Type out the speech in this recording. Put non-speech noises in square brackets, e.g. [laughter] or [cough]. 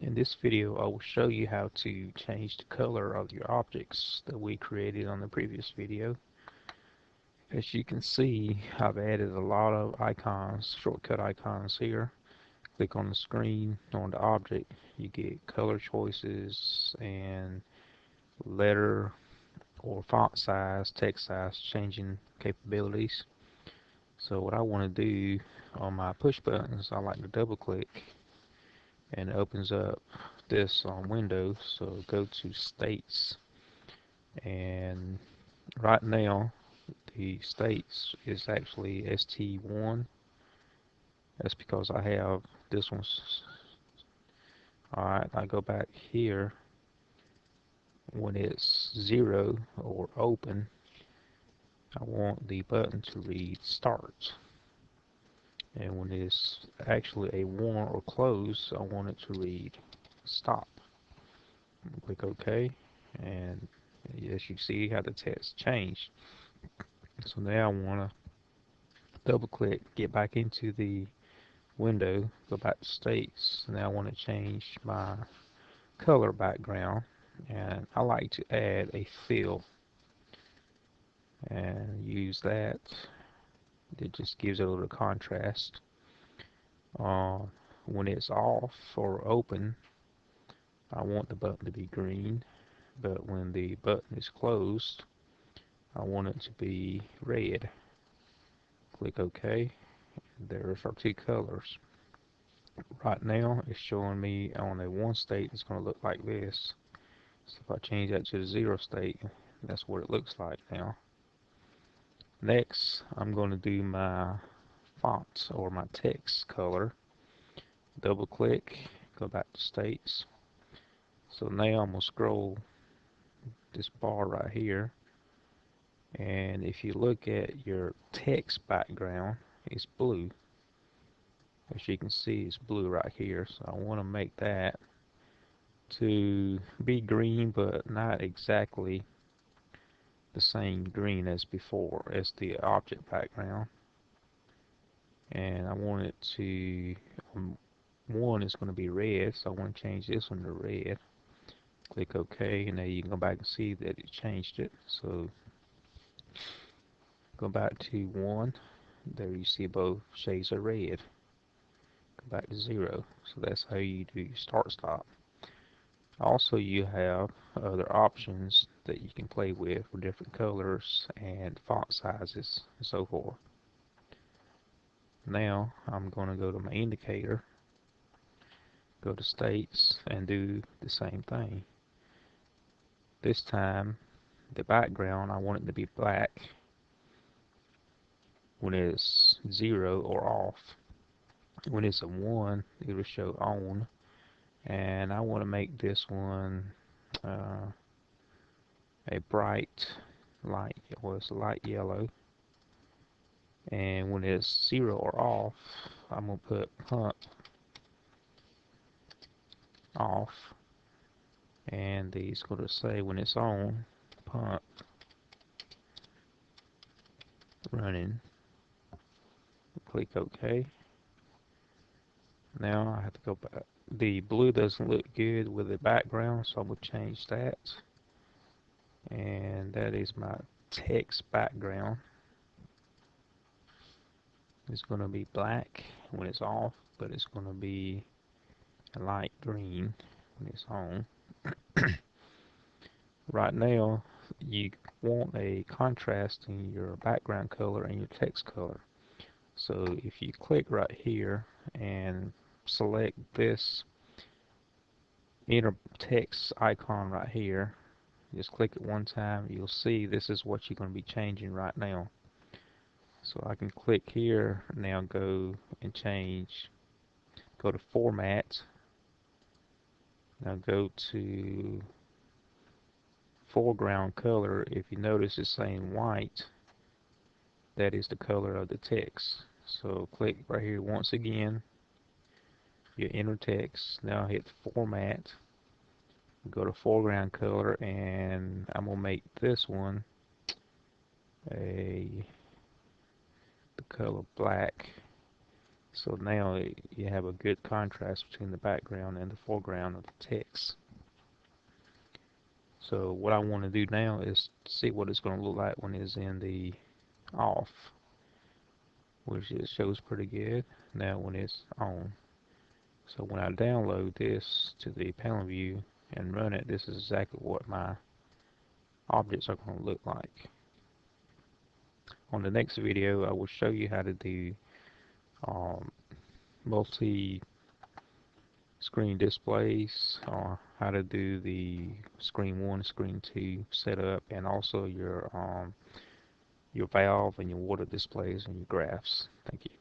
In this video I will show you how to change the color of your objects that we created on the previous video. As you can see I've added a lot of icons, shortcut icons here. Click on the screen on the object you get color choices and letter or font size, text size changing capabilities. So what I want to do on my push buttons I like to double click and opens up this um, on Windows so go to states. And right now the states is actually ST1 that's because I have this one's alright I go back here. When it's zero or open I want the button to read start and when it's actually a 1 or close I want it to read stop. Click OK. And as you see how the text changed. So now I want to double click get back into the window go back to states. Now I want to change my color background. And I like to add a fill. And use that it just gives it a little contrast. Uh, when it's off or open I want the button to be green but when the button is closed I want it to be red. Click OK there's our two colors. Right now it's showing me on a one state it's going to look like this. So if I change that to the zero state that's what it looks like now Next, I'm going to do my font or my text color. Double click, go back to states. So now I'm going to scroll this bar right here. And if you look at your text background, it's blue. As you can see, it's blue right here. So I want to make that to be green, but not exactly the same green as before as the object background. And I want it to um, one is going to be red so I want to change this one to red. Click OK and now you can go back and see that it changed it. So go back to one. There you see both shades of red. Go back to zero. So that's how you do start stop also you have other options that you can play with for different colors and font sizes and so forth. Now I'm going to go to my indicator, go to states and do the same thing. This time the background I want it to be black when it's 0 or off. When it's a 1 it will show on and I want to make this one uh, a bright light well it's light yellow. And when it's zero or off I'm gonna put pump off. And going to say when it's on pump running. Click OK now I have to go back the blue doesn't look good with the background so I'm going to change that. And that is my text background. It's going to be black when it's off but it's going to be a light green when it's on. [coughs] Right now you want a contrast in your background color and your text color. So if you click right here and select this inner text icon right here. Just click it one time. You'll see this is what you're going to be changing right now. So I can click here now go and change go to format. Now go to foreground color. If you notice it's saying white that is the color of the text. So click right here once again your inner text. Now hit format. Go to foreground color and I'm gonna make this one a the color black So now you have a good contrast between the background and the foreground of the text. So what I want to do now is see what it's going to look like when it's in the off, which it shows pretty good. Now when it's on. So when I download this to the panel view and run it, this is exactly what my objects are going to look like. On the next video, I will show you how to do um, multi screen displays or how to do the screen 1 screen 2 setup and also your um, your valve and your water displays and your graphs thank you